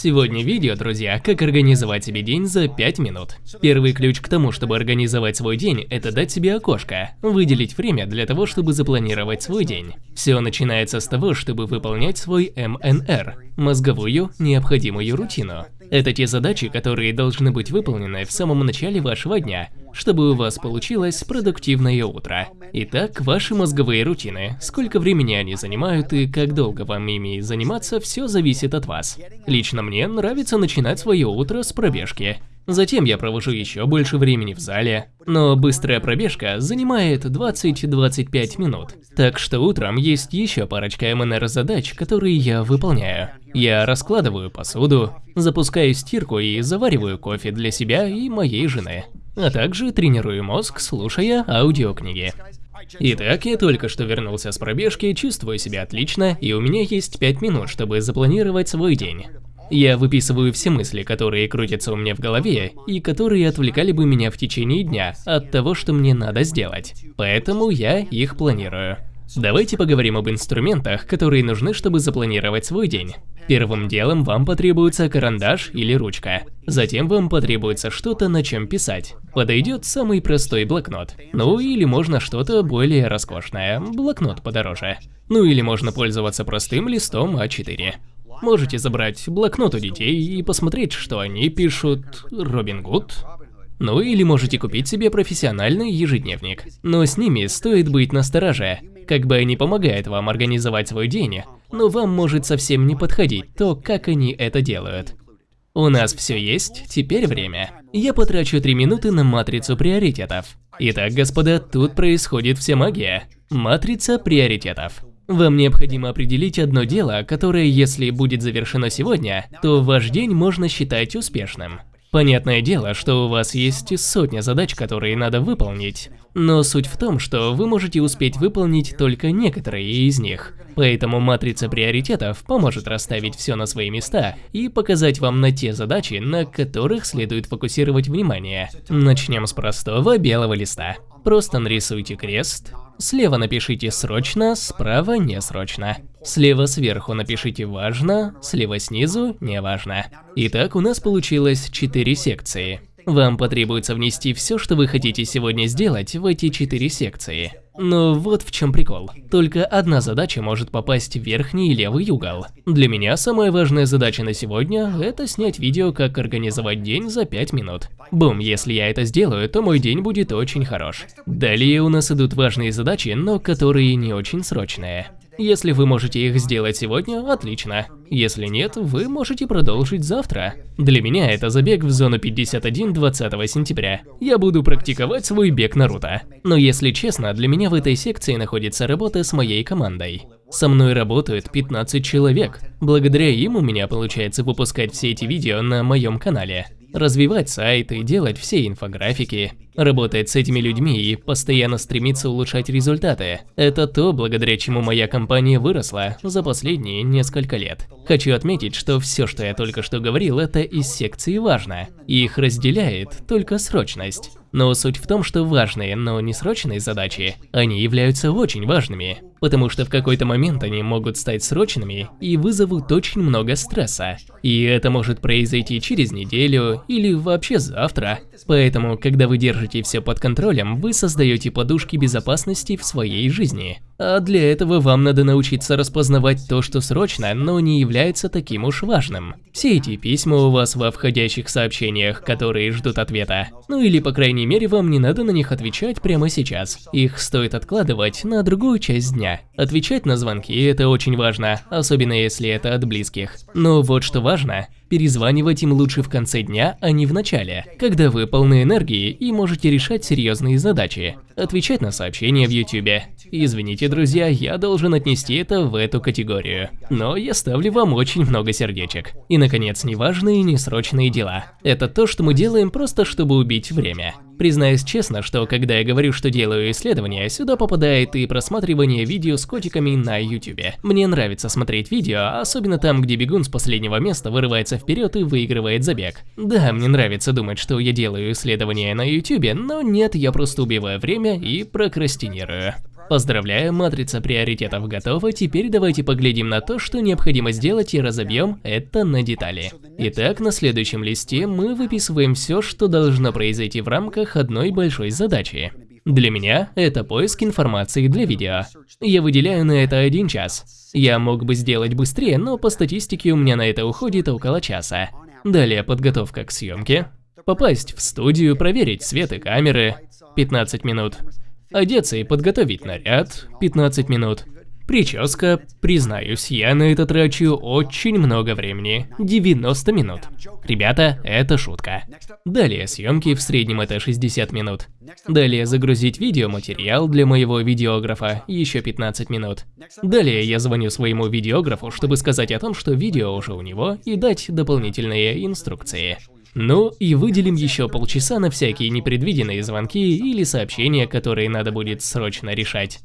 Сегодня видео, друзья, как организовать себе день за 5 минут. Первый ключ к тому, чтобы организовать свой день, это дать себе окошко, выделить время для того, чтобы запланировать свой день. Все начинается с того, чтобы выполнять свой МНР – мозговую необходимую рутину. Это те задачи, которые должны быть выполнены в самом начале вашего дня, чтобы у вас получилось продуктивное утро. Итак, ваши мозговые рутины. Сколько времени они занимают и как долго вам ими заниматься, все зависит от вас. Лично мне нравится начинать свое утро с пробежки. Затем я провожу еще больше времени в зале, но быстрая пробежка занимает 20-25 минут. Так что утром есть еще парочка МНР-задач, которые я выполняю. Я раскладываю посуду, запускаю стирку и завариваю кофе для себя и моей жены. А также тренирую мозг, слушая аудиокниги. Итак, я только что вернулся с пробежки, чувствую себя отлично, и у меня есть 5 минут, чтобы запланировать свой день. Я выписываю все мысли, которые крутятся у меня в голове, и которые отвлекали бы меня в течение дня от того, что мне надо сделать. Поэтому я их планирую. Давайте поговорим об инструментах, которые нужны, чтобы запланировать свой день. Первым делом вам потребуется карандаш или ручка. Затем вам потребуется что-то, на чем писать. Подойдет самый простой блокнот. Ну или можно что-то более роскошное, блокнот подороже. Ну или можно пользоваться простым листом А4. Можете забрать блокнот у детей и посмотреть, что они пишут Робин Гуд. Ну или можете купить себе профессиональный ежедневник. Но с ними стоит быть настороже. Как бы они помогают вам организовать свой день, но вам может совсем не подходить то, как они это делают. У нас все есть, теперь время. Я потрачу 3 минуты на матрицу приоритетов. Итак, господа, тут происходит вся магия. Матрица приоритетов. Вам необходимо определить одно дело, которое, если будет завершено сегодня, то ваш день можно считать успешным. Понятное дело, что у вас есть сотня задач, которые надо выполнить, но суть в том, что вы можете успеть выполнить только некоторые из них. Поэтому матрица приоритетов поможет расставить все на свои места и показать вам на те задачи, на которых следует фокусировать внимание. Начнем с простого белого листа. Просто нарисуйте крест, Слева напишите «срочно», справа «не срочно». Слева сверху напишите «важно», слева снизу «не важно». Итак, у нас получилось 4 секции. Вам потребуется внести все, что вы хотите сегодня сделать в эти 4 секции. Но вот в чем прикол. Только одна задача может попасть в верхний левый угол. Для меня самая важная задача на сегодня – это снять видео, как организовать день за 5 минут. Бум, если я это сделаю, то мой день будет очень хорош. Далее у нас идут важные задачи, но которые не очень срочные. Если вы можете их сделать сегодня, отлично. Если нет, вы можете продолжить завтра. Для меня это забег в зону 51 20 сентября. Я буду практиковать свой бег Наруто. Но если честно, для меня в этой секции находится работа с моей командой. Со мной работают 15 человек. Благодаря им у меня получается выпускать все эти видео на моем канале развивать сайты, делать все инфографики, работать с этими людьми и постоянно стремиться улучшать результаты. Это то, благодаря чему моя компания выросла за последние несколько лет. Хочу отметить, что все, что я только что говорил, это из секции «Важно». Их разделяет только срочность. Но суть в том, что важные, но не срочные задачи, они являются очень важными, потому что в какой-то момент они могут стать срочными и вызовут очень много стресса. И это может произойти через неделю или вообще завтра. Поэтому, когда вы держите все под контролем, вы создаете подушки безопасности в своей жизни. А для этого вам надо научиться распознавать то, что срочно, но не является таким уж важным. Все эти письма у вас во входящих сообщениях, которые ждут ответа. Ну или по крайней мере вам не надо на них отвечать прямо сейчас. Их стоит откладывать на другую часть дня. Отвечать на звонки это очень важно, особенно если это от близких. Но вот что важно, Перезванивать им лучше в конце дня, а не в начале, когда вы полны энергии и можете решать серьезные задачи. Отвечать на сообщения в YouTube. Извините, друзья, я должен отнести это в эту категорию. Но я ставлю вам очень много сердечек. И, наконец, неважные и несрочные дела. Это то, что мы делаем просто, чтобы убить время. Признаюсь честно, что когда я говорю, что делаю исследования, сюда попадает и просматривание видео с котиками на YouTube. Мне нравится смотреть видео, особенно там, где бегун с последнего места вырывается вперед и выигрывает забег. Да, мне нравится думать, что я делаю исследования на YouTube, но нет, я просто убиваю время и прокрастинирую. Поздравляю, матрица приоритетов готова, теперь давайте поглядим на то, что необходимо сделать и разобьем это на детали. Итак, на следующем листе мы выписываем все, что должно произойти в рамках одной большой задачи. Для меня это поиск информации для видео. Я выделяю на это один час. Я мог бы сделать быстрее, но по статистике у меня на это уходит около часа. Далее подготовка к съемке. Попасть в студию, проверить свет и камеры. 15 минут. Одеться и подготовить наряд – 15 минут. Прическа, признаюсь, я на это трачу очень много времени – 90 минут. Ребята, это шутка. Далее съемки, в среднем это 60 минут. Далее загрузить видеоматериал для моего видеографа – еще 15 минут. Далее я звоню своему видеографу, чтобы сказать о том, что видео уже у него, и дать дополнительные инструкции. Ну и выделим еще полчаса на всякие непредвиденные звонки или сообщения, которые надо будет срочно решать.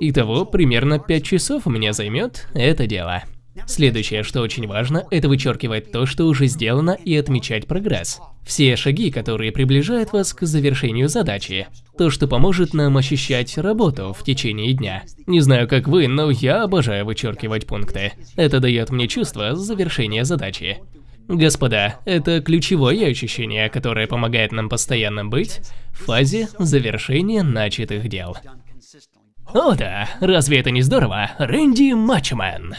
Итого, примерно 5 часов у меня займет это дело. Следующее, что очень важно, это вычеркивать то, что уже сделано и отмечать прогресс. Все шаги, которые приближают вас к завершению задачи. То, что поможет нам ощущать работу в течение дня. Не знаю, как вы, но я обожаю вычеркивать пункты. Это дает мне чувство завершения задачи. Господа, это ключевое ощущение, которое помогает нам постоянно быть в фазе завершения начатых дел. О да, разве это не здорово? Рэнди Матчмен.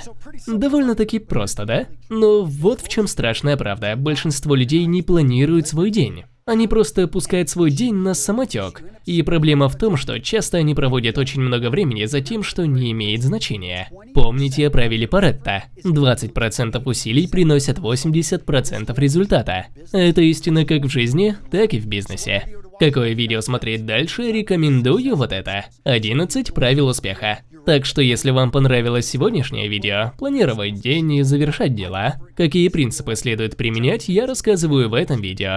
Довольно-таки просто, да? Но вот в чем страшная правда. Большинство людей не планируют свой день. Они просто пускают свой день на самотек. И проблема в том, что часто они проводят очень много времени за тем, что не имеет значения. Помните о правиле Паретта. 20% усилий приносят 80% результата. Это истина как в жизни, так и в бизнесе. Какое видео смотреть дальше, рекомендую вот это. 11 правил успеха. Так что если вам понравилось сегодняшнее видео, планировать день и завершать дела, какие принципы следует применять, я рассказываю в этом видео.